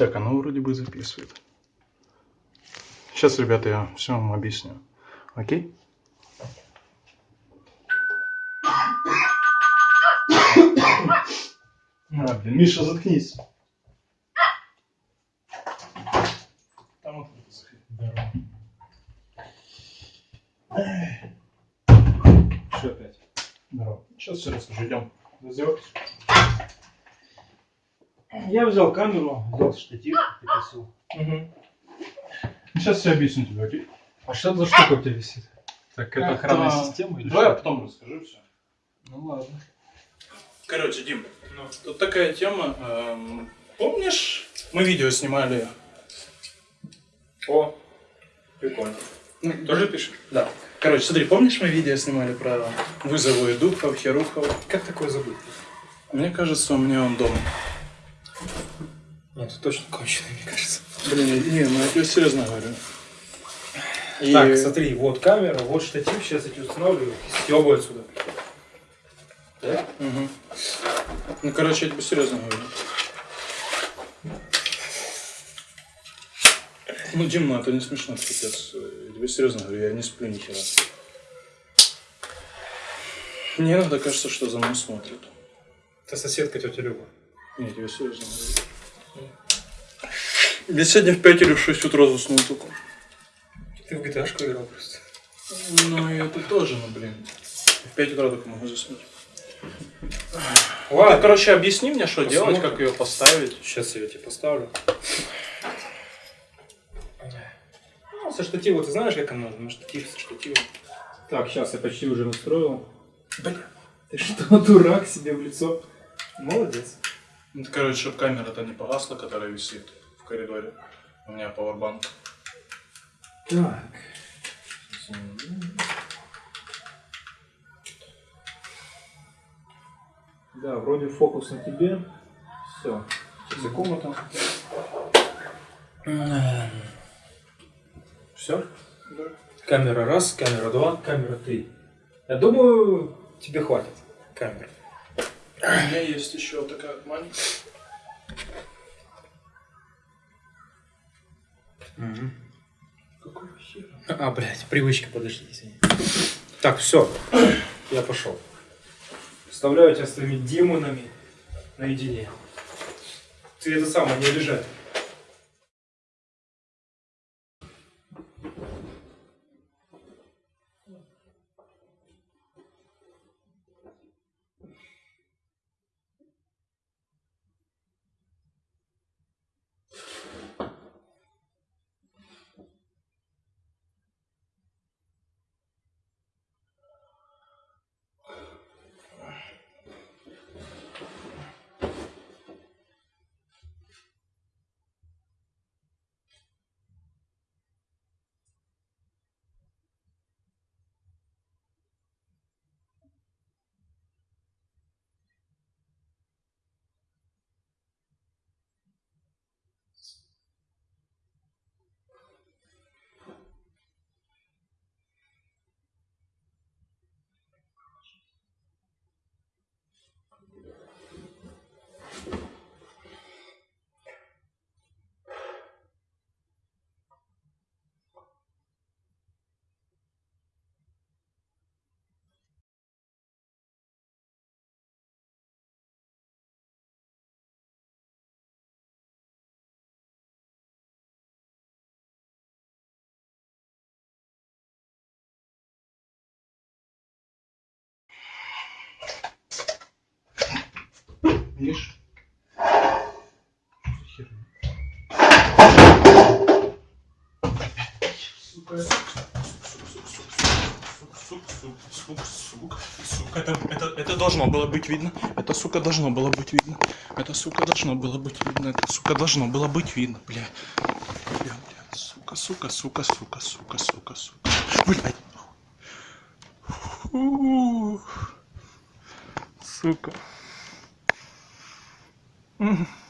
Так, оно вроде бы записывает. Сейчас, ребята, я все вам объясню. Окей? А, блин, Миша, заткнись. Там вот Здорово. Что опять? Здорово. Сейчас все расскажу. Идем. Раздевайтесь. Я взял камеру, взял штатив, прикосил. Угу. Сейчас все объясню тебе, окей? А что за штука у тебя висит? Так, это охранная система или Давай я что? потом расскажу все. Ну ладно. Короче, Дим, тут такая тема. эм, помнишь, мы видео снимали? О, прикольно. Ну, Тоже пишешь? Да. Короче, смотри, помнишь, мы видео снимали про вызовы духов, херухов? Как такое забыть? Мне кажется, у меня он дома. Нет, ты точно конченый, мне кажется. Блин, не, ну я серьезно говорю. И- Так, смотри, вот камера, вот штатив, сейчас я тебе устанавливаю, стёбаю отсюда. Да? Мгм. Ну, короче, я тебе серьезно говорю. Ну, Дим, ну это не смешно, это пипец. Я тебе серьезно говорю, я не сплю ни хера. Мне иногда кажется, что за мной смотрят. Это соседка тетя Люба. Не, я серьезно говорю. Я сегодня в 5 или в 6 утра заснул только. Ты в GTA играл просто. Ну, и это тоже, ну, блин. В 5 утра только могу заснуть. Ладно, короче, объясни мне, что делать, Посмотрим. как ее поставить. сейчас я тебе поставлю. Ну, со штатива, ты знаешь, как оно? На штатив со штативом. Так, сейчас я почти уже настроил. Бля. Ты что, дурак себе в лицо? Молодец. Ну, это, короче, чтобы камера-то не погасла, которая висит в коридоре. У меня пауэрбанк. Так. Да, вроде фокус на тебе. Все. За комнату. Все? Да. Камера раз, камера два, камера три. Я думаю, тебе хватит камер. У меня есть еще такая маленькая. Какой хер? А, блядь, привычка, подожди, извини. Так, все. Я пошел. Оставляю тебя с твоими демонами наедине. Ты это самое, не обижай. Видишь? Это, это, это должно было быть видно. Это, сука, должно было быть видно. Это, сука, должно было быть видно. Это, сука, должно было быть видно, бля. Бля, бля, сука, сука, сука, сука, сука, сука, сука. Блядь. Сука. Mm-hmm.